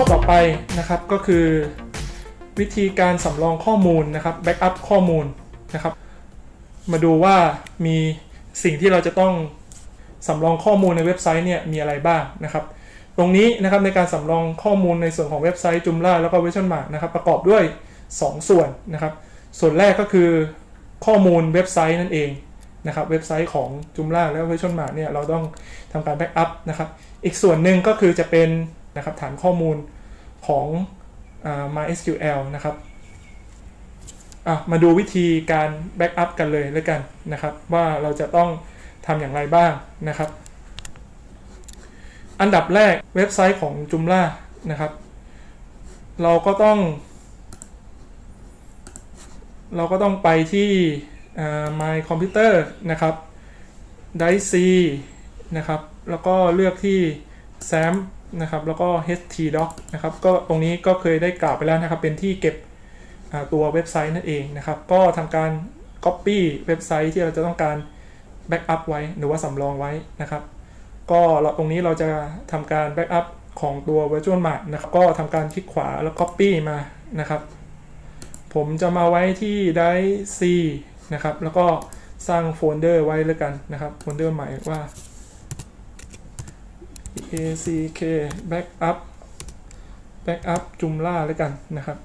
ข้อต่อไปนะครับก็คือ วิธีการสำรองข้อมูลนะครับแบ็กอัพข้อมูลนะครับ มาดูว่ามีสิ่งที่เราจะต้องสำรองข้อมูลในเว็บไซต์เนี่ยมีอะไรบ้างนะครับ ตรงนี้นะครับในการสำรองข้อมูลในส่วนของเว็บไซต์ Joomla แล้วก็ Version Mark นะครับประกอบด้วย 2 ส่วนนะครับ ส่วนแรกก็คือข้อมูลเว็บไซต์นั่นเองนะครับเว็บไซต์ของ Joomla แล้ว Version Mark เนี่ยเราต้องทำการ backup นะครับ อีกส่วนหนึ่งก็คือจะเป็น นะครับฐานข้อมูลของ MySQL นะครับมาดูวิธีการ backup กันเลยแล้วกันนะครับ ว่าเราจะต้องทำอย่างไรบ้างนะครับ อันดับแรกเว็บไซต์ของ Joomla นะครับ เราก็ต้อง เราก็ต้องไปที่ My Computer นะครับ Drive C นะครับ แล้วก็เลือกที่ SAM นะครับแล้วก็ htdoc นะครับก็ตรงนี้ก็เคยได้กล่าวไปแล้วนะครับเป็นที่เก็บตัวเว็บไซต์นั่นเองนะครับ ก็ทำการ Copy เว็บไซต์ที่เราจะต้องการ Backup ไว้หรือว่าสำรองไว้นะครับ ก็เราตรงนี้เราจะทำการ Backup ของตัว Virtual Mart นะครับก็ทำการคลิกขวาแล้ว Copy มานะครับ ผมจะมาไว้ที่ Drive C นะครับ แล้วก็สร้างโฟลเดอร์ไว้แล้วกันนะครับโฟลเดอร์ใหม่ว่า back backup backup Joomla แล้วกันนะครับ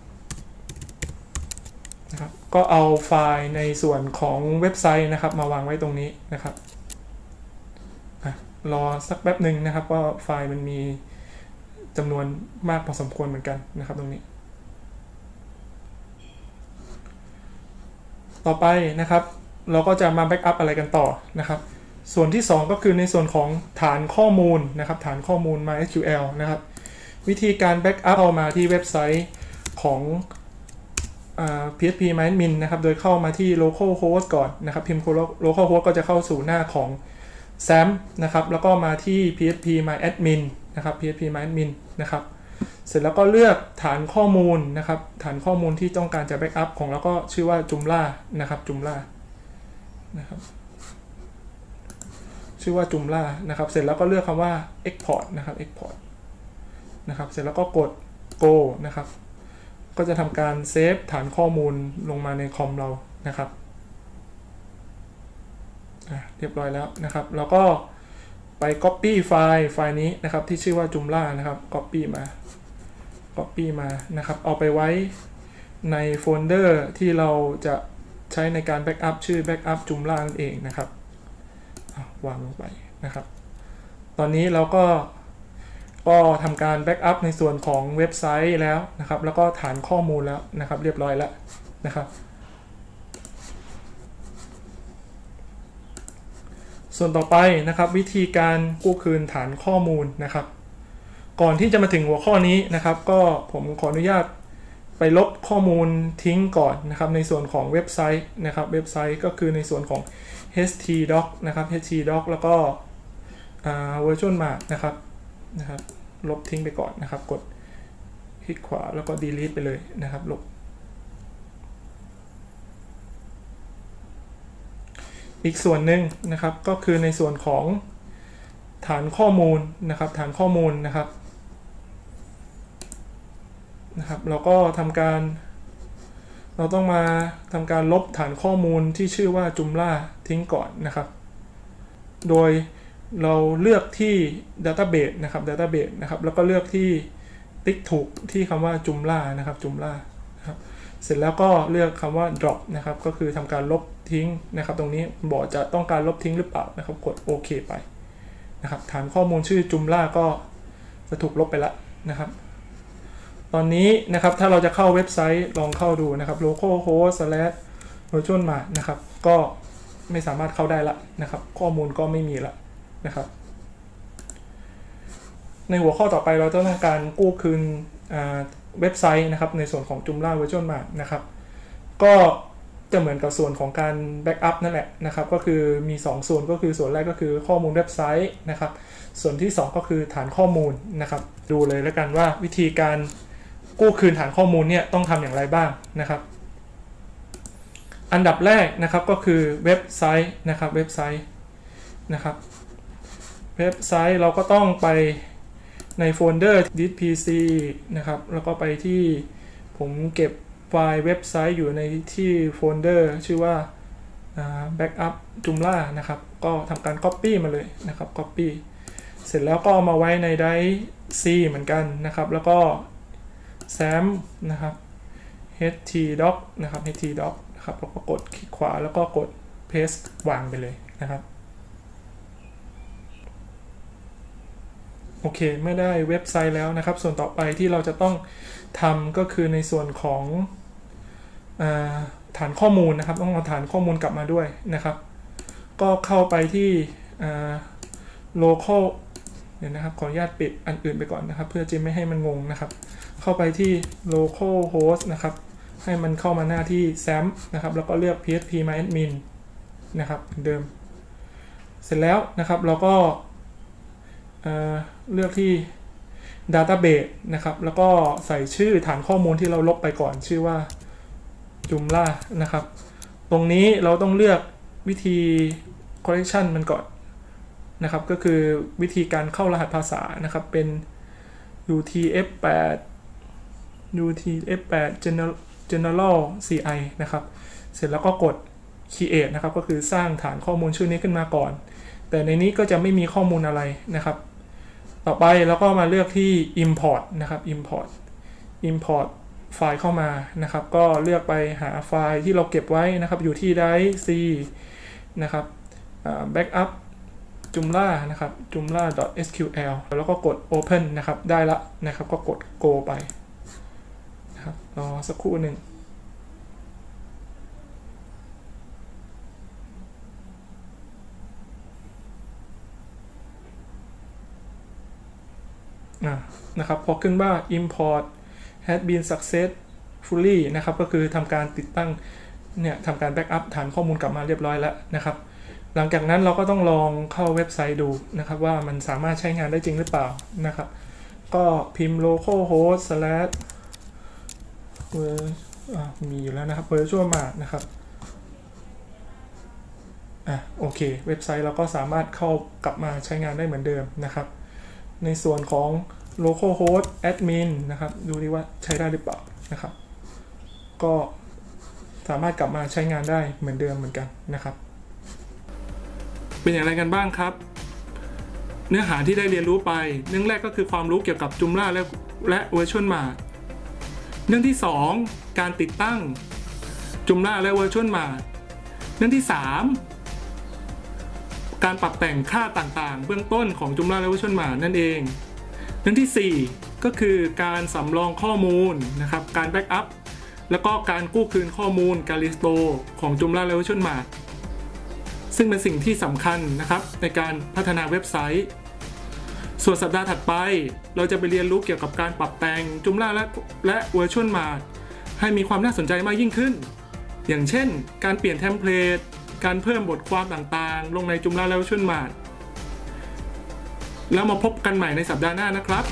นะครับ ก็เอาไฟล์ในส่วนของเว็บไซต์นะครับ มาวางไว้ตรงนี้นะครับรอสักแป๊บหนึ่งนะครับว่าไฟล์มันมีจำนวนมากพอสมควรเหมือนกันนะครับตรงนี้ ต่อไปนะครับ เราก็จะมาแบ็กอัพอะไรกันต่อนะครับ ส่วนที่ 2 ก็คือในส่วนของฐานข้อมูลนะครับ ฐานข้อมูล MySQL นะครับ วิธีการแบ็กอัพเอามาที่เว็บไซต์ของ PHP MyAdmin นะครับ โดยเข้ามาที่ localhost ก่อนนะครับ พิมพ์ localhost ก็จะเข้าสู่หน้าของ XAMPP นะครับ แล้วก็มาที่ phpMyAdmin นะครับ phpMyAdmin นะครับ เสร็จแล้วก็เลือกฐานข้อมูลนะครับ ฐานข้อมูลที่ต้องการจะ backup ของเราก็ชื่อว่า Joomla นะครับ Joomla นะครับ ชื่อว่า Joomla นะครับ เสร็จแล้วก็เลือกคำว่า export นะครับ export นะครับ เสร็จแล้วก็กด go นะครับ ก็จะทำการเซฟฐานข้อมูลลงมาในคอมเรานะครับเรียบร้อยแล้วนะครับ แล้วก็ไป copy ไฟล์ไฟล์นี้นะครับที่ชื่อว่า Joomla นะครับ copy มา copy มานะครับ เอาไปไว้ในโฟลเดอร์ที่เราจะใช้ในการ backup ชื่อ backup Joomla นั่นเองนะครับ วางลงไปนะครับ ตอนนี้เราก็ก็ทำการ backup ในส่วนของเว็บไซต์แล้วนะครับ แล้วก็ฐานข้อมูลแล้วนะครับ เรียบร้อยแล้วนะครับ ส่วนต่อไปนะครับ วิธีการกู้คืนฐานข้อมูลนะครับ ก่อนที่จะมาถึงหัวข้อนี้นะครับ ก็ผมขออนุญาต ไปลบข้อมูลทิ้งก่อนนะครับ ในส่วนของเว็บไซต์นะครับ เว็บไซต์ก็คือในส่วนของ htdoc นะครับ htdoc แล้วก็ virtual mark นะครับนะครับ ลบทิ้งไปก่อนนะครับ กดคลิกขวาแล้วก็ delete ไปเลยนะครับลบอีกส่วนหนึ่งนะครับก็คือในส่วนของฐานข้อมูลนะครับ ฐานข้อมูลนะครับ นะครับเราก็ทำการ เราต้องมาทำการลบฐานข้อมูลที่ชื่อว่า Joomla ทิ้งก่อนนะครับ โดยเราเลือกที่ Database นะครับ Database นะครับ แล้วก็เลือกที่ติ๊กถูกที่คำว่า Joomla นะครับ Joomla นะครับ เสร็จแล้วก็เลือกคำว่า drop นะครับ ก็คือทำการลบทิ้งนะครับ ตรงนี้บอกจะต้องการลบทิ้งหรือเปล่านะครับ กดโอเคไปนะครับ ฐานข้อมูลชื่อ Joomla ก็จะถูกลบไปแล้วนะครับ ตอนนี้นะครับถ้าเราจะเข้าเว็บไซต์ลองเข้าดูนะครับ localhost slash virtual m a นะครับ ก็ไม่สามารถเข้าได้ละนะครับ ข้อมูลก็ไม่มีละนะครับ ในหัวข้อต่อไปเราต้องการกู้คืนเว็บไซต์นะครับ ในส่วนของ Joomla Virtual Mart นะครับ ก็จะเหมือนกับส่วนของการแบ็กอัพนั่นแหละนะครับ ก็คือมี 2 ส่วนก็คือส่วนแรกก็คือข้อมูลเว็บไซต์นะครับ ส่วนที่ 2 ก็คือฐานข้อมูลนะครับ ดูเลยแล้วกันว่าวิธีการ กู้คืนฐานข้อมูลเนี่ยต้องทำอย่างไรบ้างนะครับ อันดับแรกนะครับก็คือเว็บไซต์นะครับเว็บไซต์นะครับเว็บไซต์เราก็ต้องไปในโฟลเดอร์ This PC นะครับแล้วก็ไปที่ผมเก็บไฟล์เว็บไซต์อยู่ในที่โฟลเดอร์ชื่อว่า backup Joomla นะครับ ก็ทำการ Copy มาเลยนะครับ Copy เสร็จแล้วก็เอามาไว้ใน Drive C เหมือนกันนะครับ แล้วก็ SAM นะครับ htdoc นะครับ htdoc นะครับแล้วก็กดคลิกขวาแล้วก็กด paste วางไปเลยนะครับ โอเคไม่ได้เว็บไซต์แล้วนะครับ ส่วนต่อไปที่เราจะต้องทำก็คือในส่วนของอฐานข้อมูลนะครับ ต้องเอาฐานข้อมูลกลับมาด้วยนะครับ ก็เข้าไปที่ local เดี๋ยวนะครับขออนุญาตปิดอันอื่นไปก่อนนะครับ เพื่อจะไม่ให้มันงงนะครับ เข้าไปที่ local host นะครับ ให้มันเข้ามาหน้าที่ sam นะครับ แล้วก็เลือก php myadmin นะครับเดิม เสร็จแล้วนะครับเราก็เเลือกที่ database นะครับ แล้วก็ใส่ชื่อฐานข้อมูลที่เราลบไปก่อนชื่อว่า Joomla นะครับ ตรงนี้เราต้องเลือกวิธี correction มันก่อนนะครับ ก็คือวิธีการเข้ารหัสภาษานะครับเป็น UTF-8 UTF-8 General General CI นะครับ เสร็จแล้วก็กด create นะครับ ก็คือสร้างฐานข้อมูลชื่อนี้ขึ้นมาก่อน แต่ในนี้ก็จะไม่มีข้อมูลอะไรนะครับ ต่อไปเราก็มาเลือกที่ import นะครับ import import ไฟล์เข้ามานะครับ ก็เลือกไปหาไฟล์ที่เราเก็บไว้นะครับ อยู่ที่ drive C นะครับ backup joomla นะครับ joomla.sql แล้วก็กด open นะครับ ได้ละนะครับ ก็กด go ไป นะครับรอสักครู่หนึ่งะนะครับพอขึ้นว่า import has been successfully นะครับก็คือทำการติดตั้งเนี่ยทำการแบ็กอัพฐานข้อมูลกลับมาเรียบร้อยแล้วนะครับ หลังจากนั้นเราก็ต้องลองเข้าเว็บไซต์ดูนะครับ ว่ามันสามารถใช้งานได้จริงหรือเปล่านะครับ ก็พิมพ์ localhost slash มีอยู่แล้วนะครับ virtual mart นะครับอะโอเค เว็บไซต์เราก็สามารถเข้ากลับมาใช้งานได้เหมือนเดิมนะครับ ในส่วนของ localhost admin นะครับ ดูดีว่าใช้ได้หรือเปล่านะครับ ก็สามารถกลับมาใช้งานได้เหมือนเดิมเหมือนกันนะครับ เป็นอย่างไรกันบ้างครับ เนื้อหาที่ได้เรียนรู้ไปเรื่องแรกก็คือความรู้เกี่ยวกับ Joomla และและ Virtual Mart เรื่องที่ 2 การติดตั้ง Joomla และ Virtual Mart เรื่องที่ 3 การปรับแต่งค่าต่างๆ เบื้องต้นของ Joomla และ VirtueMart นั่นเอง เรื่องที่ 4 ก็คือการสำรองข้อมูลนะครับการ backup แล้วก็การกู้คืนข้อมูลการ restore ของ Joomla และ VirtueMart ซึ่งเป็นสิ่งที่สำคัญนะครับในการพัฒนาเว็บไซต์ ส่วนสัปดาห์ถัดไป เราจะไปเรียนรู้เกี่ยวกับการปรับแต่งจุล่าและและเวอร์ชวลมาให้มีความน่าสนใจมากยิ่งขึ้น อย่างเช่น การเปลี่ยนเทมเพลต การเพิ่มบทความต่างๆ ลงใน Joomla และเวอร์ชวลมาแล้วมาพบกันใหม่ในสัปดาห์หน้านะครับ